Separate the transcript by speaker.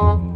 Speaker 1: Oh.